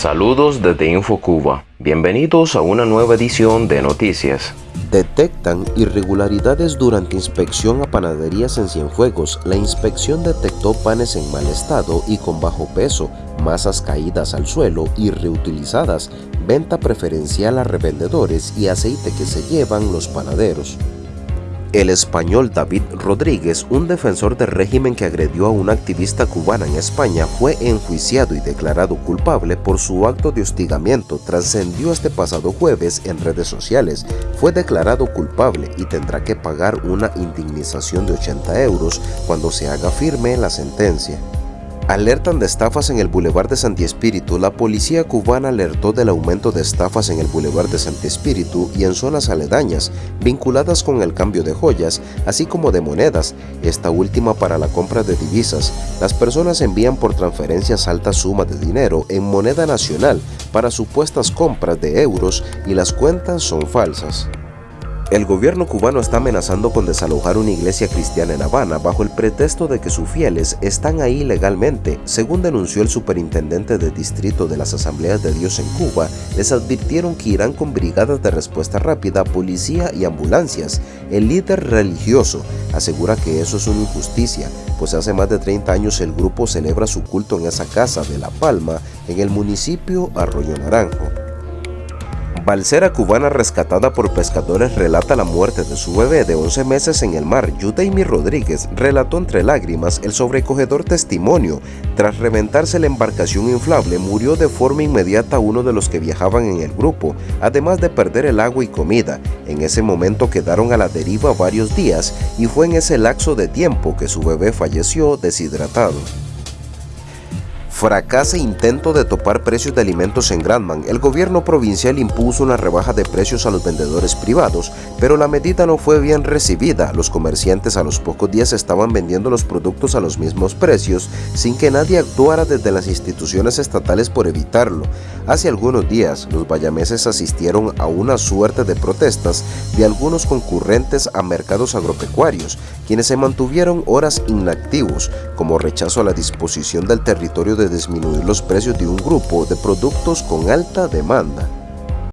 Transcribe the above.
Saludos desde InfoCuba. Bienvenidos a una nueva edición de Noticias. Detectan irregularidades durante inspección a panaderías en Cienfuegos. La inspección detectó panes en mal estado y con bajo peso, masas caídas al suelo y reutilizadas, venta preferencial a revendedores y aceite que se llevan los panaderos. El español David Rodríguez, un defensor del régimen que agredió a una activista cubana en España, fue enjuiciado y declarado culpable por su acto de hostigamiento. Trascendió este pasado jueves en redes sociales. Fue declarado culpable y tendrá que pagar una indemnización de 80 euros cuando se haga firme la sentencia. Alertan de estafas en el Boulevard de Santi Espíritu. La policía cubana alertó del aumento de estafas en el Boulevard de Santi Espíritu y en zonas aledañas, vinculadas con el cambio de joyas, así como de monedas, esta última para la compra de divisas. Las personas envían por transferencias altas sumas de dinero en moneda nacional para supuestas compras de euros y las cuentas son falsas. El gobierno cubano está amenazando con desalojar una iglesia cristiana en Habana bajo el pretexto de que sus fieles están ahí legalmente. Según denunció el superintendente de distrito de las Asambleas de Dios en Cuba, les advirtieron que irán con brigadas de respuesta rápida, policía y ambulancias. El líder religioso asegura que eso es una injusticia, pues hace más de 30 años el grupo celebra su culto en esa casa de La Palma, en el municipio Arroyo Naranjo. Balsera cubana rescatada por pescadores relata la muerte de su bebé de 11 meses en el mar. Yudaimi Rodríguez relató entre lágrimas el sobrecogedor testimonio. Tras reventarse la embarcación inflable, murió de forma inmediata uno de los que viajaban en el grupo, además de perder el agua y comida. En ese momento quedaron a la deriva varios días y fue en ese lapso de tiempo que su bebé falleció deshidratado. Fracasa intento de topar precios de alimentos en Granman. El gobierno provincial impuso una rebaja de precios a los vendedores privados, pero la medida no fue bien recibida. Los comerciantes a los pocos días estaban vendiendo los productos a los mismos precios, sin que nadie actuara desde las instituciones estatales por evitarlo. Hace algunos días, los bayameses asistieron a una suerte de protestas de algunos concurrentes a mercados agropecuarios, quienes se mantuvieron horas inactivos, como rechazo a la disposición del territorio de disminuir los precios de un grupo de productos con alta demanda.